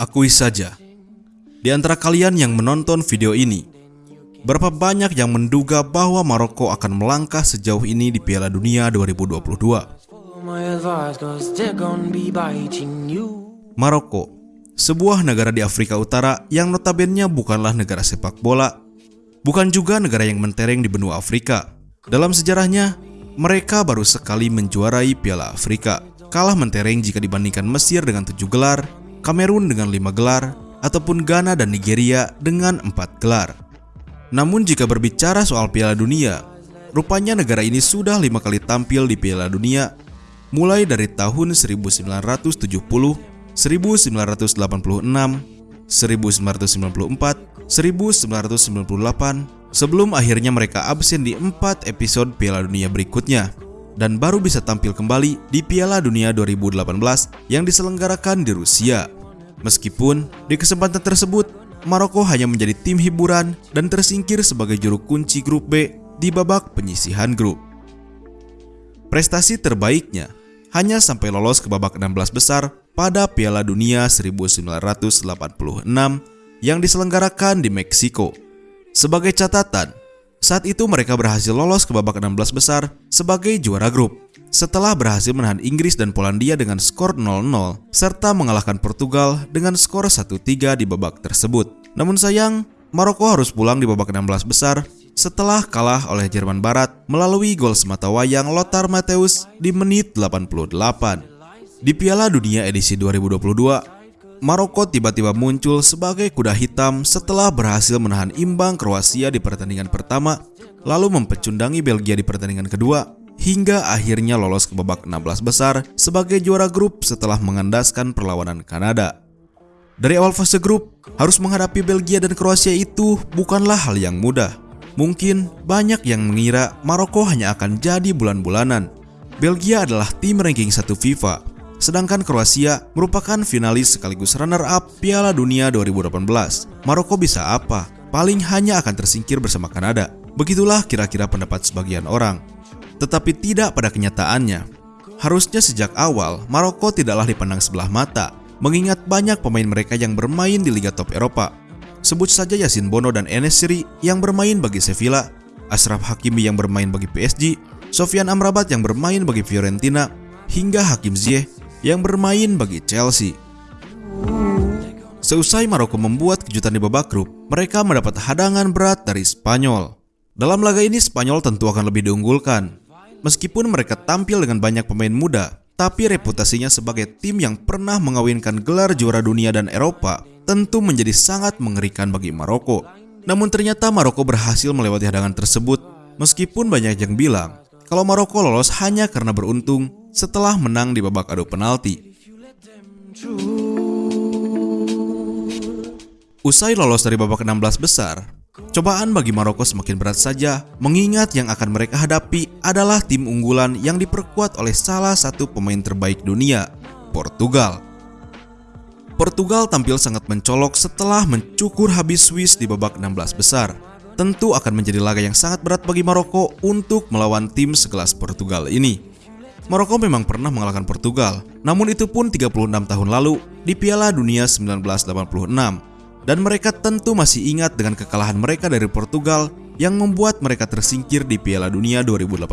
Akui saja, di antara kalian yang menonton video ini, berapa banyak yang menduga bahwa Maroko akan melangkah sejauh ini di Piala Dunia 2022? follow my advice cause they're gonna be biting you Maroko, sebuah negara di Afrika Utara yang notabene bukanlah negara sepak bola, bukan juga negara yang mentereng di benua Afrika. Dalam sejarahnya, mereka baru sekali menjuarai Piala Afrika, kalah mentereng jika dibandingkan Mesir dengan tujuh gelar, Kamerun dengan lima gelar, ataupun Ghana dan Nigeria dengan empat gelar. Namun jika berbicara soal Piala Dunia, rupanya negara ini sudah lima kali tampil di Piala Dunia, mulai dari tahun 1970, 1986, 1994, 1998, sebelum akhirnya mereka absen di empat episode Piala Dunia berikutnya dan baru bisa tampil kembali di Piala Dunia 2018 yang diselenggarakan di Rusia. Meskipun di kesempatan tersebut Maroko hanya menjadi tim hiburan dan tersingkir sebagai juru kunci grup B di babak penyisihan grup. Prestasi terbaiknya hanya sampai lolos ke babak 16 besar pada Piala Dunia 1986 yang diselenggarakan di Meksiko. Sebagai catatan, saat itu mereka berhasil lolos ke babak 16 besar sebagai juara grup setelah berhasil menahan Inggris dan Polandia dengan skor 0-0 serta mengalahkan Portugal dengan skor 1-3 di babak tersebut. Namun sayang, Maroko harus pulang di babak 16 besar setelah kalah oleh Jerman Barat melalui gol sematawayang Lothar Matthäus di menit 88. Di Piala Dunia edisi 2022, Maroko tiba-tiba muncul sebagai kuda hitam setelah berhasil menahan imbang Kroasia di pertandingan pertama, lalu mempecundangi Belgia di pertandingan kedua, hingga akhirnya lolos ke babak 16 besar sebagai juara grup setelah mengandaskan perlawanan Kanada. Dari awal fase grup, harus menghadapi Belgia dan Kroasia itu bukanlah hal yang mudah. Mungkin banyak yang mengira Maroko hanya akan jadi bulan-bulanan. Belgia adalah tim ranking 1 FIFA, sedangkan Kroasia merupakan finalis sekaligus runner-up Piala Dunia 2018. Maroko bisa apa? Paling hanya akan tersingkir bersama Kanada. Begitulah kira-kira pendapat sebagian orang. Tetapi tidak pada kenyataannya. Harusnya sejak awal Maroko tidaklah dipandang sebelah mata, mengingat banyak pemain mereka yang bermain di liga top Eropa. Sebut saja Yasin Bono dan Enes Siri yang bermain bagi Sevilla, Ashraf Hakimi yang bermain bagi PSG, Sofian Amrabat yang bermain bagi Fiorentina, hingga Hakim Ziyech yang bermain bagi Chelsea. Seusai Maroko membuat kejutan di babak grup, mereka mendapat hadangan berat dari Spanyol. Dalam laga ini Spanyol tentu akan lebih diunggulkan. Meskipun mereka tampil dengan banyak pemain muda, tapi reputasinya sebagai tim yang pernah mengawinkan gelar juara dunia dan Eropa tentu menjadi sangat mengerikan bagi Maroko. Namun ternyata Maroko berhasil melewati hadangan tersebut meskipun banyak yang bilang kalau Maroko lolos hanya karena beruntung setelah menang di babak adu penalti. Usai lolos dari babak 16 besar, cobaan bagi Maroko semakin berat saja mengingat yang akan mereka hadapi adalah tim unggulan yang diperkuat oleh salah satu pemain terbaik dunia, Portugal. Portugal tampil sangat mencolok setelah mencukur habis Swiss di babak 16 besar. Tentu akan menjadi laga yang sangat berat bagi Maroko untuk melawan tim sekelas Portugal ini. Maroko memang pernah mengalahkan Portugal, namun itu pun 36 tahun lalu di Piala Dunia 1986 dan mereka tentu masih ingat dengan kekalahan mereka dari Portugal yang membuat mereka tersingkir di Piala Dunia 2018.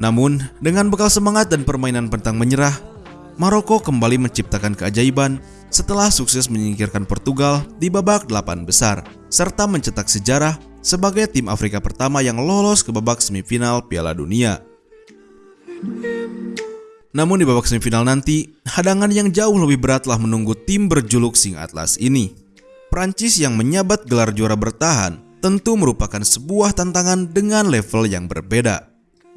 Namun, dengan bekal semangat dan permainan pantang menyerah, Maroko kembali menciptakan keajaiban setelah sukses menyingkirkan Portugal di babak 8 besar, serta mencetak sejarah sebagai tim Afrika pertama yang lolos ke babak semifinal Piala Dunia. Namun di babak semifinal nanti, hadangan yang jauh lebih berat telah menunggu tim berjuluk Sing Atlas ini. Prancis yang menyabat gelar juara bertahan tentu merupakan sebuah tantangan dengan level yang berbeda.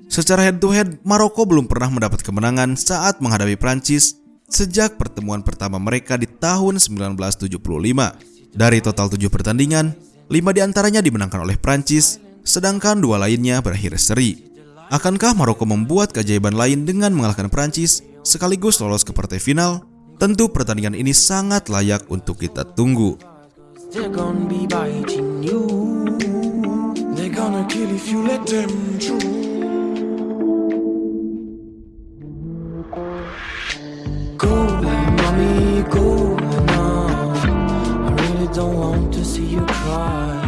Secara head to head, Maroko belum pernah mendapat kemenangan saat menghadapi Prancis sejak pertemuan pertama mereka di tahun 1975. Dari total 7 pertandingan, 5 di antaranya dimenangkan oleh Prancis, sedangkan dua lainnya berakhir seri. Akankah Maroko membuat keajaiban lain dengan mengalahkan Prancis sekaligus lolos ke partai final? Tentu pertandingan ini sangat layak untuk kita tunggu. Don't want to see you cry.